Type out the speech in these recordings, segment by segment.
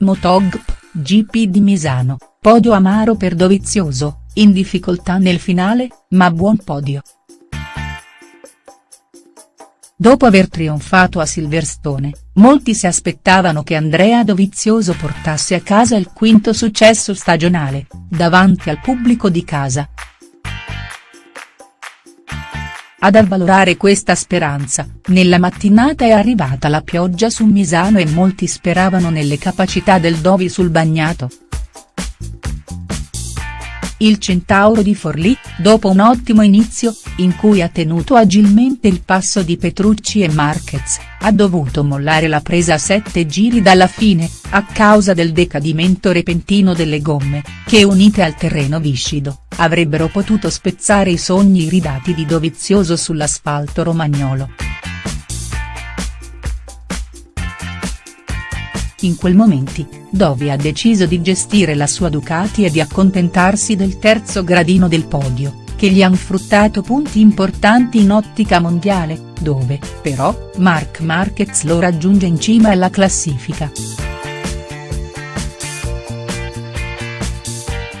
Motogp, GP di Misano, podio amaro per Dovizioso, in difficoltà nel finale, ma buon podio. Dopo aver trionfato a Silverstone, molti si aspettavano che Andrea Dovizioso portasse a casa il quinto successo stagionale, davanti al pubblico di casa. Ad avvalorare questa speranza, nella mattinata è arrivata la pioggia su Misano e molti speravano nelle capacità del Dovi sul bagnato. Il Centauro di Forlì, dopo un ottimo inizio, in cui ha tenuto agilmente il passo di Petrucci e Marquez, ha dovuto mollare la presa a sette giri dalla fine, a causa del decadimento repentino delle gomme, che unite al terreno viscido, avrebbero potuto spezzare i sogni iridati di Dovizioso sull'asfalto romagnolo. In quel momenti, Dovi ha deciso di gestire la sua Ducati e di accontentarsi del terzo gradino del podio, che gli han fruttato punti importanti in ottica mondiale, dove, però, Marc Marquez lo raggiunge in cima alla classifica.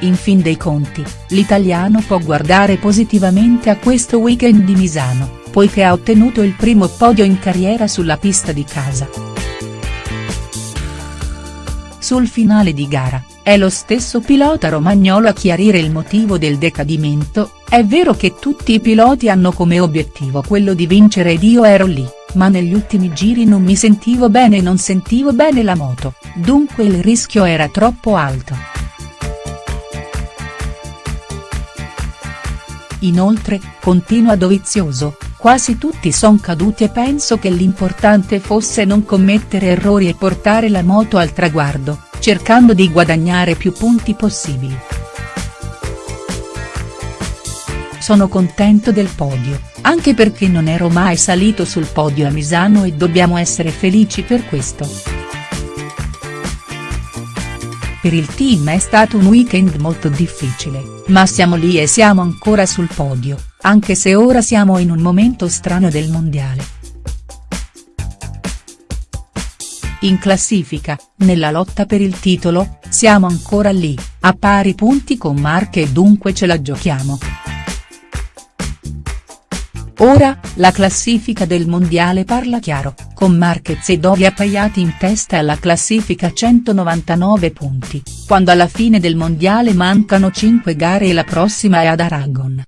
In fin dei conti, l'italiano può guardare positivamente a questo weekend di Misano, poiché ha ottenuto il primo podio in carriera sulla pista di casa. Sul finale di gara, è lo stesso pilota romagnolo a chiarire il motivo del decadimento, è vero che tutti i piloti hanno come obiettivo quello di vincere ed io ero lì, ma negli ultimi giri non mi sentivo bene e non sentivo bene la moto, dunque il rischio era troppo alto. Inoltre, continua Dovizioso, quasi tutti son caduti e penso che l'importante fosse non commettere errori e portare la moto al traguardo, cercando di guadagnare più punti possibili. Sono contento del podio, anche perché non ero mai salito sul podio a Misano e dobbiamo essere felici per questo. Per il team è stato un weekend molto difficile, ma siamo lì e siamo ancora sul podio, anche se ora siamo in un momento strano del mondiale. In classifica, nella lotta per il titolo, siamo ancora lì, a pari punti con Marche e dunque ce la giochiamo. Ora, la classifica del mondiale parla chiaro, con Marquez e Dovi appaiati in testa alla classifica 199 punti, quando alla fine del mondiale mancano 5 gare e la prossima è ad Aragon.